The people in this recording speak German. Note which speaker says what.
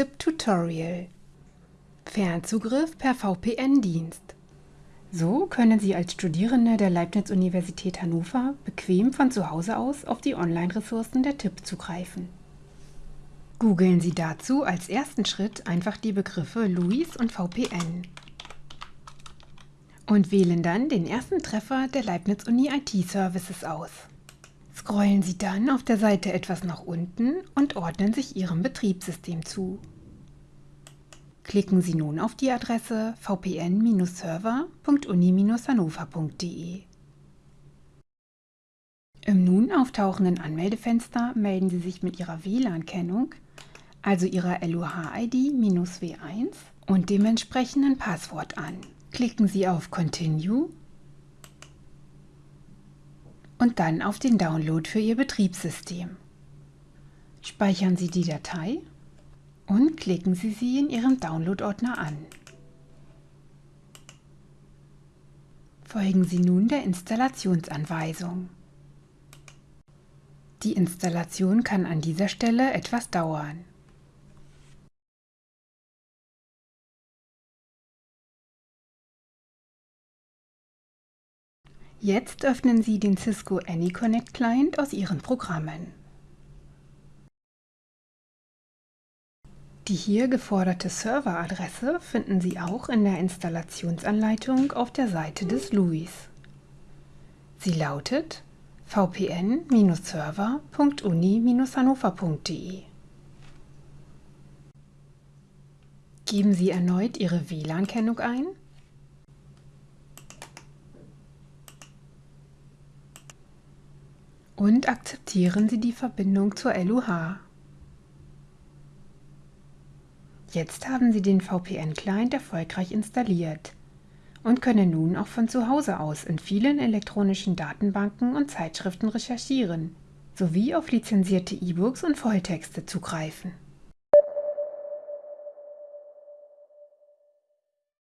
Speaker 1: ZIP-Tutorial Fernzugriff per VPN-Dienst So können Sie als Studierende der Leibniz-Universität Hannover bequem von zu Hause aus auf die Online-Ressourcen der TIP zugreifen. Googeln Sie dazu als ersten Schritt einfach die Begriffe LUIS und VPN und wählen dann den ersten Treffer der Leibniz-Uni IT-Services aus. Scrollen Sie dann auf der Seite etwas nach unten und ordnen sich Ihrem Betriebssystem zu. Klicken Sie nun auf die Adresse vpn-server.uni-hannover.de. Im nun auftauchenden Anmeldefenster melden Sie sich mit Ihrer WLAN-Kennung, also Ihrer LUH-ID-W1 und dem entsprechenden Passwort an. Klicken Sie auf Continue und dann auf den Download für Ihr Betriebssystem. Speichern Sie die Datei und klicken Sie sie in Ihrem Download-Ordner an. Folgen Sie nun der Installationsanweisung. Die Installation kann an dieser Stelle etwas dauern. Jetzt öffnen Sie den Cisco AnyConnect Client aus Ihren Programmen. Die hier geforderte Serveradresse finden Sie auch in der Installationsanleitung auf der Seite des LUIS. Sie lautet vpn-server.uni-hannover.de. Geben Sie erneut Ihre WLAN-Kennung ein und akzeptieren Sie die Verbindung zur LUH. Jetzt haben Sie den VPN-Client erfolgreich installiert und können nun auch von zu Hause aus in vielen elektronischen Datenbanken und Zeitschriften recherchieren, sowie auf lizenzierte E-Books und Volltexte zugreifen.